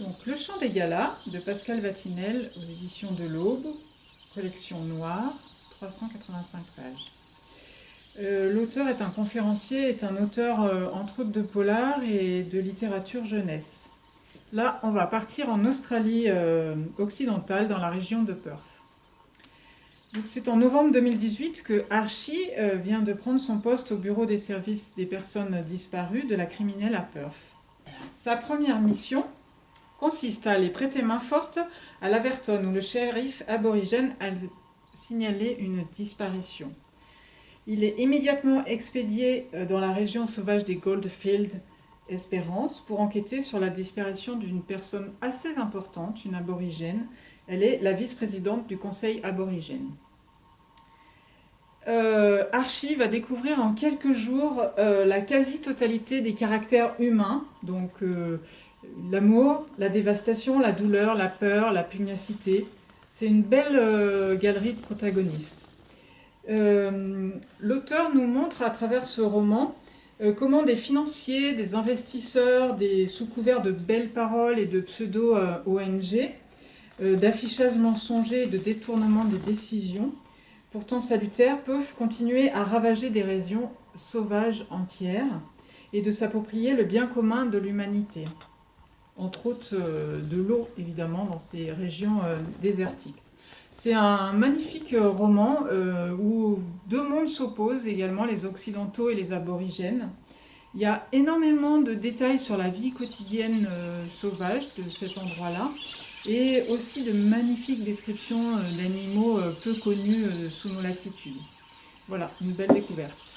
Donc, Le Chant des Galas de Pascal Vatinel aux éditions de l'Aube, collection noire, 385 pages. Euh, l'auteur est un conférencier, est un auteur euh, entre autres de polar et de littérature jeunesse. Là, on va partir en Australie euh, occidentale, dans la région de Perth. C'est en novembre 2018 que Archie vient de prendre son poste au bureau des services des personnes disparues de la criminelle à Perth. Sa première mission, consiste à aller prêter main forte à l'Averton où le shérif aborigène a signalé une disparition. Il est immédiatement expédié euh, dans la région sauvage des Goldfields Espérance pour enquêter sur la disparition d'une personne assez importante, une aborigène. Elle est la vice-présidente du conseil aborigène. Euh, Archie va découvrir en quelques jours euh, la quasi-totalité des caractères humains, donc L'amour, la dévastation, la douleur, la peur, la pugnacité. C'est une belle euh, galerie de protagonistes. Euh, l'auteur nous montre à travers ce roman euh, comment des financiers, des investisseurs, des sous couverts de belles paroles et de pseudo-ONG, d'affichage mensonger et de détournement des décisions, pourtant salutaires, peuvent continuer à ravager des régions sauvages entières et de s'approprier le bien commun de l'humanité entre autres euh, de l'eau évidemment dans ces régions euh, désertiques. C'est un magnifique euh, roman où deux mondes s'opposent également, les occidentaux et les aborigènes. Il y a énormément de détails sur la vie quotidienne sauvage de cet endroit-là et aussi de magnifiques descriptions d'animaux peu connus sous nos latitudes. Voilà, une belle découverte.